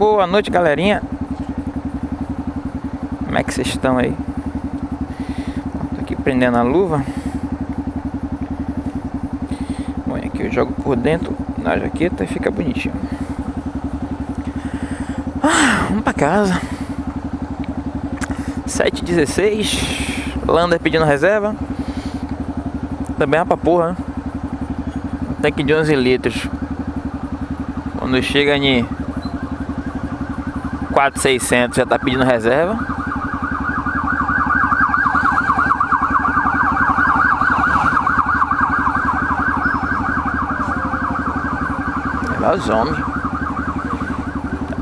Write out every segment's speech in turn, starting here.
Boa noite, galerinha. Como é que vocês estão aí? Tô aqui prendendo a luva. Bom, aqui eu jogo por dentro na jaqueta e fica bonitinho. Ah, vamos pra casa. 7h16. Lander pedindo reserva. Também é pra porra, né? Tanque de 11 litros. Quando chega em 4,600 já tá pedindo reserva. Os homens.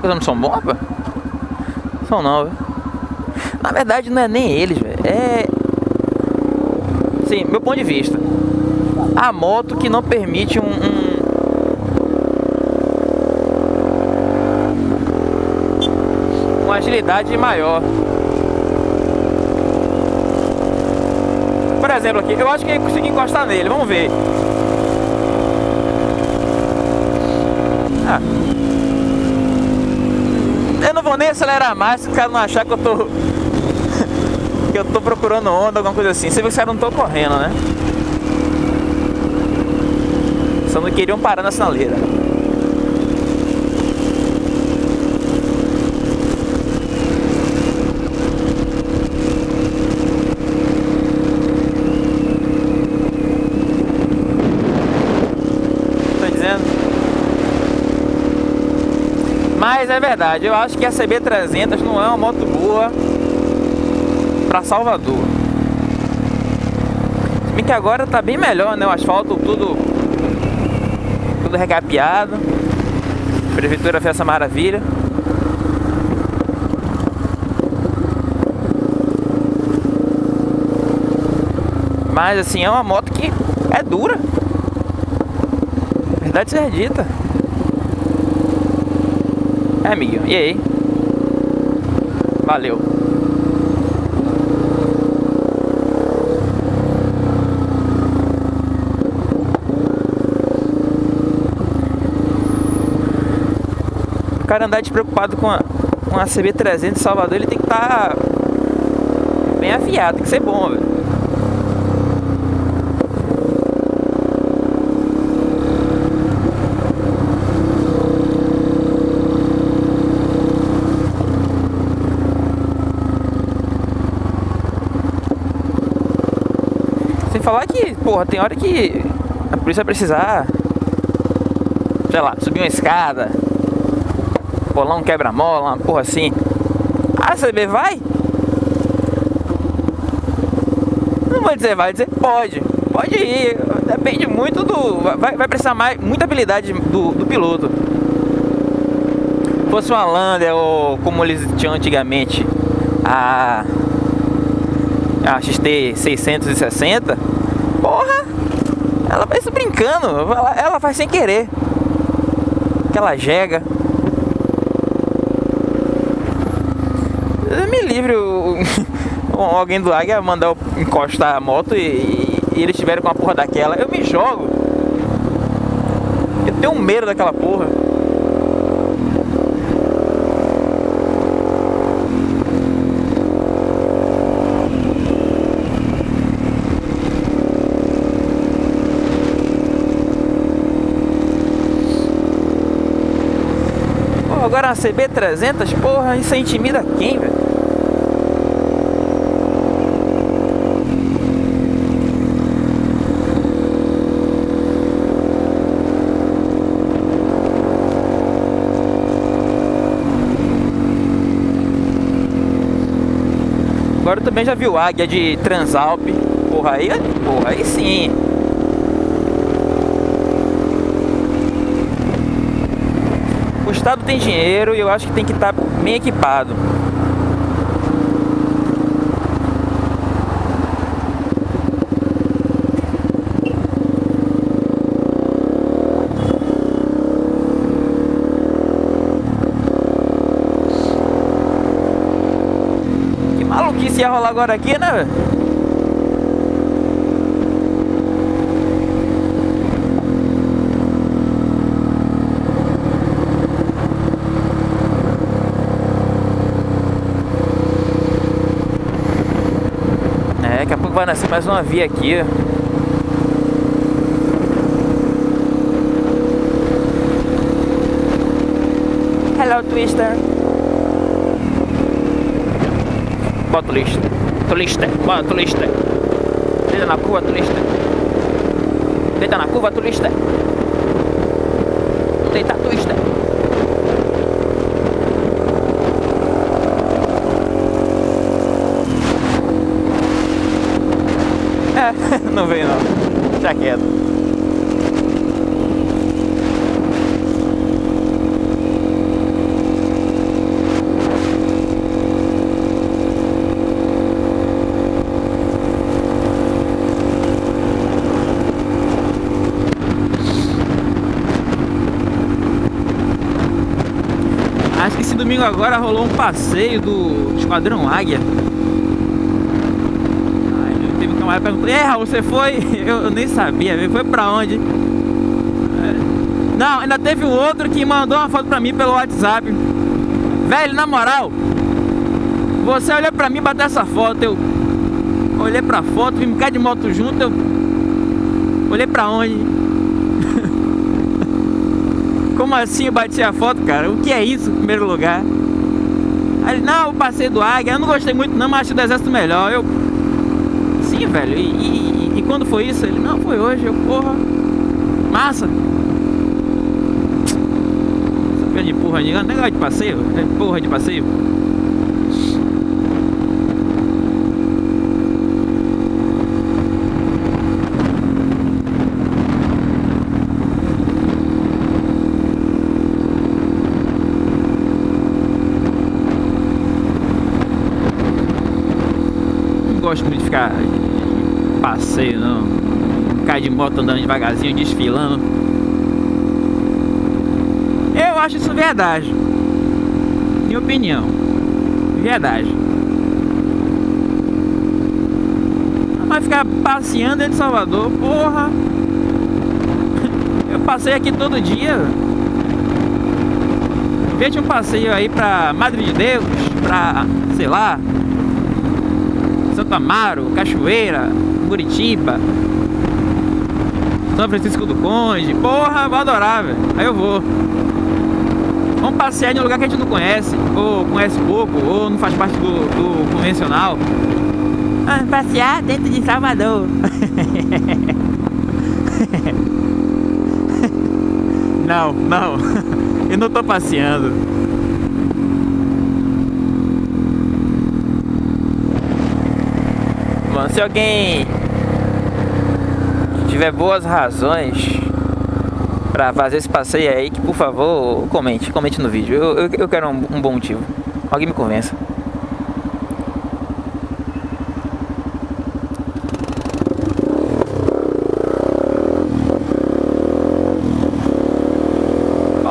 Os homens são bons, rapaz? São não, velho. Na verdade não é nem eles, velho. É... Sim, meu ponto de vista. A moto que não permite um, um uma agilidade maior. Por exemplo aqui, eu acho que eu consegui encostar nele, vamos ver. Ah. Eu não vou nem acelerar mais se o cara não achar que eu tô... que eu tô procurando onda, alguma coisa assim. Você vê que os caras não estão correndo, né? Só não queriam parar na sinaleira. Mas é verdade, eu acho que a CB300 não é uma moto boa para Salvador. Se bem que agora tá bem melhor, né? O asfalto tudo tudo recapeado. A prefeitura fez essa maravilha. Mas assim, é uma moto que é dura. Verdade seja dita. É. E aí? Valeu. O cara andar despreocupado com a, com a CB300 de Salvador, ele tem que estar tá bem afiado, tem que ser bom, velho. Falar que, porra, tem hora que a polícia vai precisar, sei lá, subir uma escada, bolar um quebra-mola, uma porra assim. A CB vai? Não vou dizer vai, dizer pode. Pode ir, depende muito do... Vai, vai precisar mais, muita habilidade do, do piloto. Se fosse uma Lander ou como eles tinham antigamente, a, a XT 660, Porra! Ela se brincando, ela, ela faz sem querer. Aquela jega. Me livre o, alguém do Águia mandar encostar a moto e, e, e eles estiverem com a porra daquela. Eu me jogo. Eu tenho medo daquela porra. Agora a CB300, porra, isso intimida quem, velho? Agora também já viu águia de Transalp. Porra, aí, porra, aí sim. O estado tem dinheiro e eu acho que tem que estar tá bem equipado. Que maluquice ia rolar agora aqui, né? Vai nascer mais uma via aqui. Hello, Twister. Bota turista. Turista. Bota turista. Deita na curva, turista. Deita na curva, turista. Deita, turista. Não veio não. Já quieto. domingo agora rolou um passeio do Esquadrão Águia. Perguntou, é você foi? Eu, eu, nem sabia, foi pra onde? É. Não, ainda teve um outro que mandou uma foto pra mim pelo WhatsApp. Velho, na moral, você olhou pra mim bateu essa foto, eu olhei pra foto, vim cá de moto junto, eu olhei pra onde? Como assim eu bati a foto, cara? O que é isso, em primeiro lugar? Aí, não, eu passei do Águia, eu não gostei muito não, mas acho do Exército melhor. Eu... Velho, e, e, e, quando foi isso? Ele, não, foi hoje, eu, porra, massa. Essa de porra de negócio de passeio, porra de passeio. gosto muito de ficar passeio, não. Cai de moto andando devagarzinho, desfilando. Eu acho isso verdade. Minha opinião. Verdade. Mas ficar passeando de Salvador, porra. Eu passei aqui todo dia. Veja um passeio aí pra Madre de Deus, pra, sei lá, Santo Amaro, Cachoeira, Curitiba, São Francisco do Conde. Porra, vou adorar, velho. Aí eu vou. Vamos passear em um lugar que a gente não conhece, ou conhece pouco, ou não faz parte do, do convencional. Vamos passear dentro de Salvador. não, não. Eu não tô passeando. Mano. Se alguém tiver boas razões pra fazer esse passeio aí, que por favor, comente, comente no vídeo. Eu, eu, eu quero um, um bom motivo. Alguém me convença.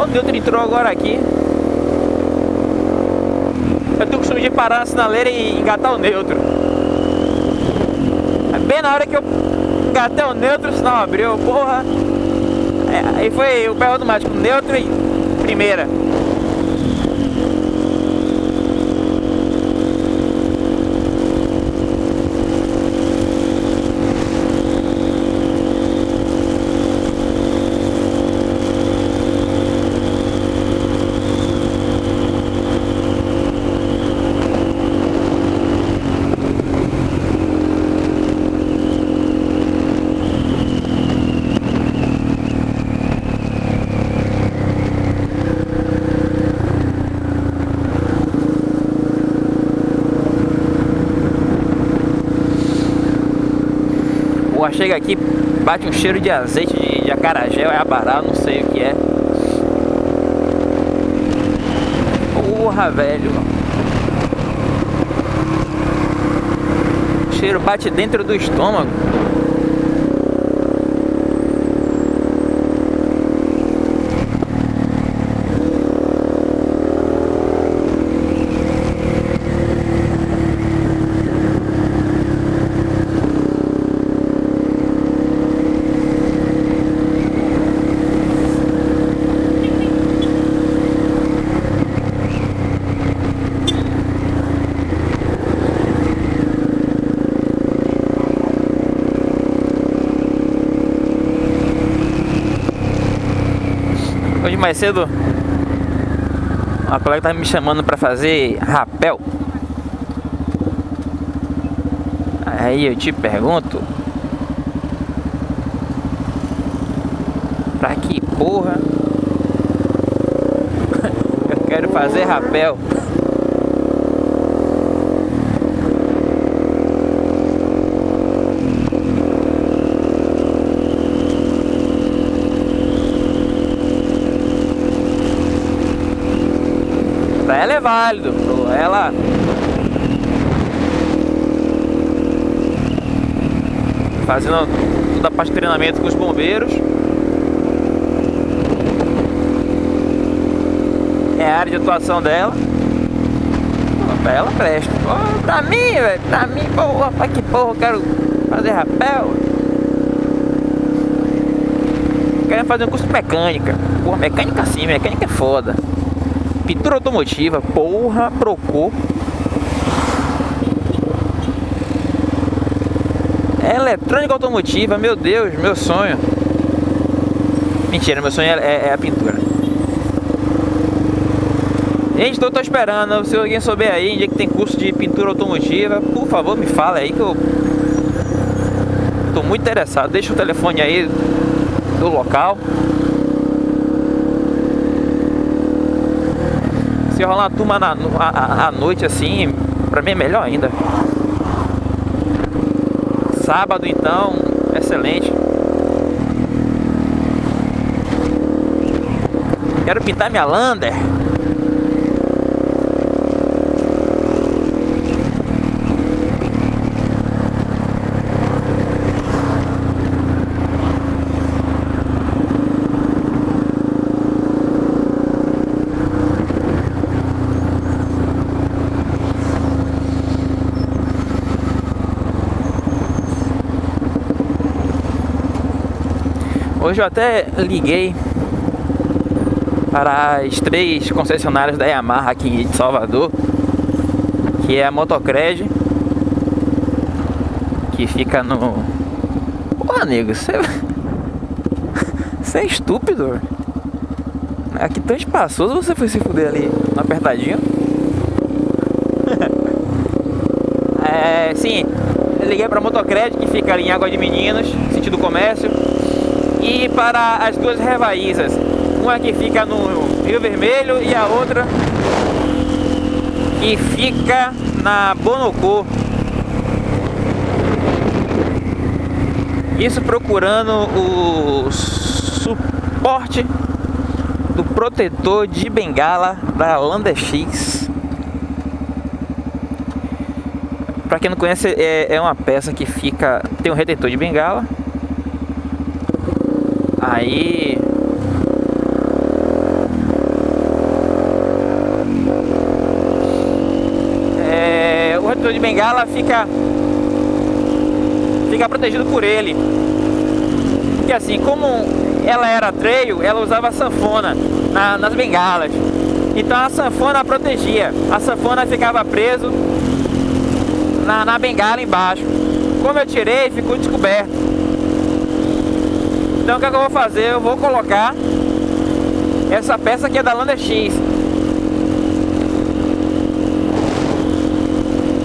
Neutro entrou agora aqui. Eu tenho o costume de parar na sinaleira e engatar o neutro. Bem na hora que eu gatei o neutro, o sinal abriu, porra. É, aí foi o pé automático, neutro e primeira. Chega aqui, bate um cheiro de azeite de, de acarajé, é abará, não sei o que é. Porra, velho. O cheiro bate dentro do estômago. Hoje mais cedo uma colega tá me chamando para fazer rapel. Aí eu te pergunto Pra que porra Eu quero fazer rapel válido, ela fazendo toda a parte de treinamento com os bombeiros. É a área de atuação dela. Ela presta. Pô, pra mim, velho, pra mim, porra, pra que porra eu quero fazer rapel? Quero fazer um curso de mecânica. Porra, mecânica sim, mecânica é foda. Pintura automotiva, porra, procou. Eletrônica automotiva, meu Deus, meu sonho. Mentira, meu sonho é, é, é a pintura. Gente, tô, tô esperando. Se alguém souber aí onde é que tem curso de pintura automotiva, por favor, me fala aí que eu tô muito interessado. Deixa o telefone aí do local. Se rolar uma turma na, à noite assim, pra mim é melhor ainda. Sábado então, excelente. Quero pintar minha Lander. Hoje eu até liguei para as três concessionárias da Yamaha aqui de Salvador, que é a Motocred, que fica no... Porra, nego, você... Você é estúpido, Aqui tão espaçoso, você foi se fuder ali apertadinho. é, sim, liguei para a Motocred, que fica ali em Água de Meninos, sentido comércio e para as duas revaízas. Uma que fica no Rio Vermelho e a outra que fica na Bonocô. Isso procurando o suporte do protetor de bengala da Landa X. Para quem não conhece, é, é uma peça que fica tem um retentor de bengala Aí é, o retrovisor de bengala fica fica protegido por ele. Porque assim, como ela era trail, ela usava sanfona na, nas bengalas. Então a sanfona protegia. A sanfona ficava preso na, na bengala embaixo. Como eu tirei, ficou descoberto. Então o que, é que eu vou fazer? Eu vou colocar essa peça aqui é da Lander X.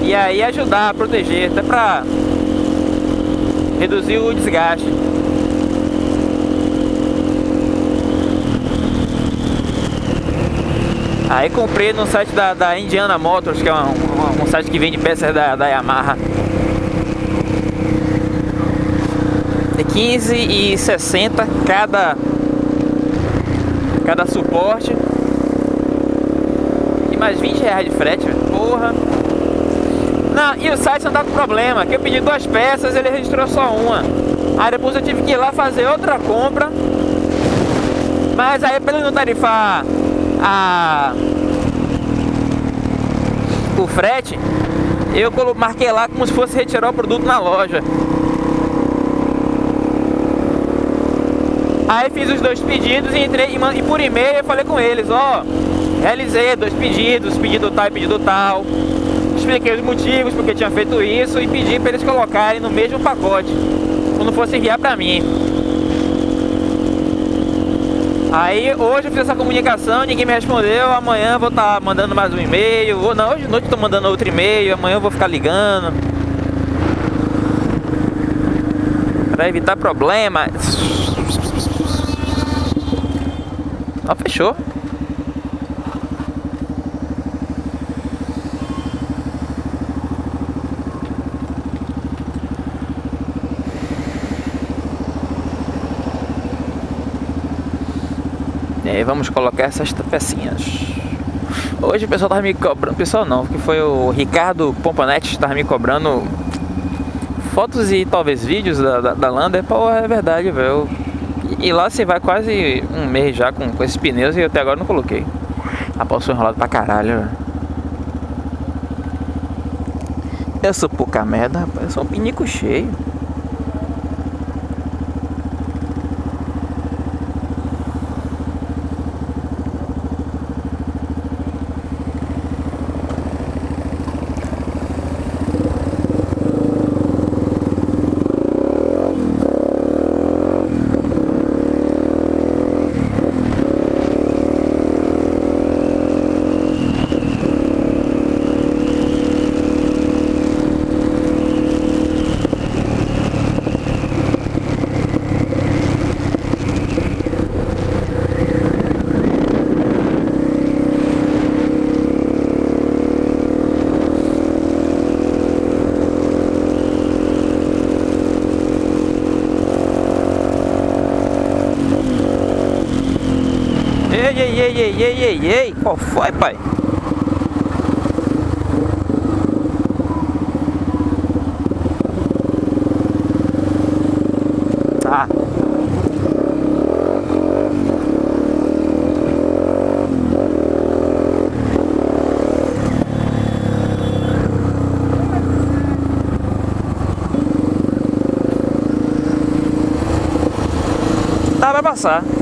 E aí ajudar a proteger, até para reduzir o desgaste. Aí comprei no site da, da Indiana Motors, que é um, um, um site que vende peças da, da Yamaha. 15 e 60 cada cada suporte e mais 20 reais de frete, porra. Não, e o site não tá com problema, que eu pedi duas peças, ele registrou só uma. Aí depois eu tive que ir lá fazer outra compra. Mas aí ele não tarifar a o frete, eu marquei lá como se fosse retirar o produto na loja. Aí fiz os dois pedidos e entrei e, por e-mail eu falei com eles, ó, realizei dois pedidos, pedido tal e pedido tal. Expliquei os motivos porque tinha feito isso e pedi para eles colocarem no mesmo pacote, quando fosse enviar para mim. Aí hoje eu fiz essa comunicação, ninguém me respondeu, amanhã vou estar tá mandando mais um e-mail, ou não, hoje de noite tô mandando outro e-mail, amanhã eu vou ficar ligando. Pra evitar problemas. Ó, fechou. E aí vamos colocar essas pecinhas. Hoje o pessoal tava me cobrando, pessoal não, que foi o Ricardo Pompanetti tava me cobrando fotos e talvez vídeos da, da, da Lander. Pô, é verdade, velho. E lá você vai quase um mês já com, com esses pneus e até agora não coloquei. A pau enrolado pra caralho. Eu sou pouca merda, rapaz. Eu sou um pinico cheio. Ei, ei, ei, ei, ei, qual foi, pai? Tá, vai passar.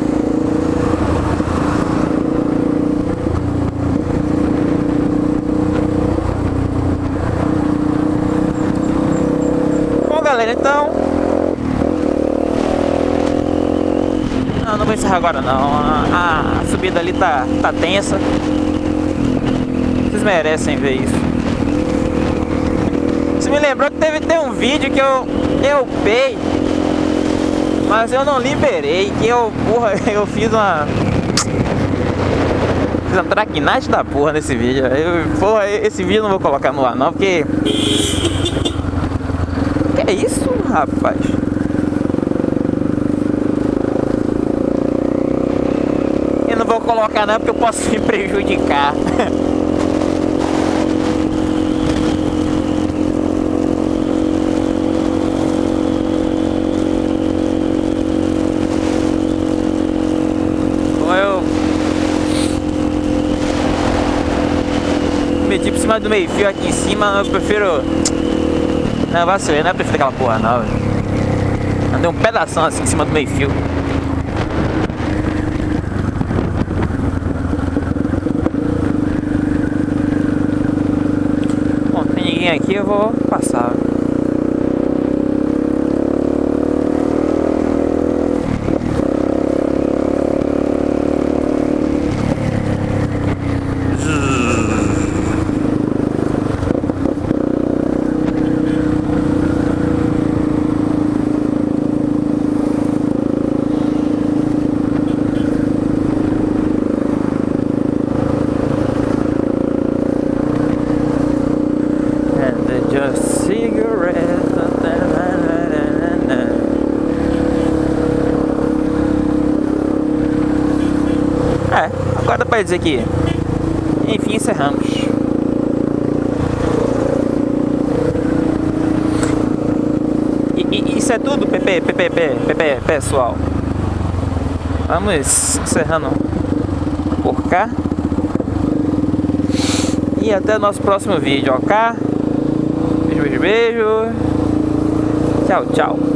Então... Não, não vou encerrar agora não. A, subida ali tá, tá tensa. Vocês merecem ver isso. Você me lembrou que teve ter um vídeo que eu, eu pei, mas eu não liberei, que eu, porra, eu fiz uma... Fiz uma traquinagem da porra nesse vídeo. Eu, porra, esse vídeo eu não vou colocar no ar não, porque é isso, rapaz? Eu não vou colocar não porque eu posso me prejudicar. meti por cima do meio fio aqui em cima, eu prefiro não, vacilei, não é prefiro aquela porra não, velho. Andei um pedaço assim em cima do meio fio. Bom, tem ninguém aqui, eu vou passar. Dizer que, enfim, encerramos. E, e, isso é tudo, PP, PP, PP, pessoal. Vamos encerrando por cá. E até o nosso próximo vídeo, ok? Beijo, beijo, beijo. Tchau, tchau.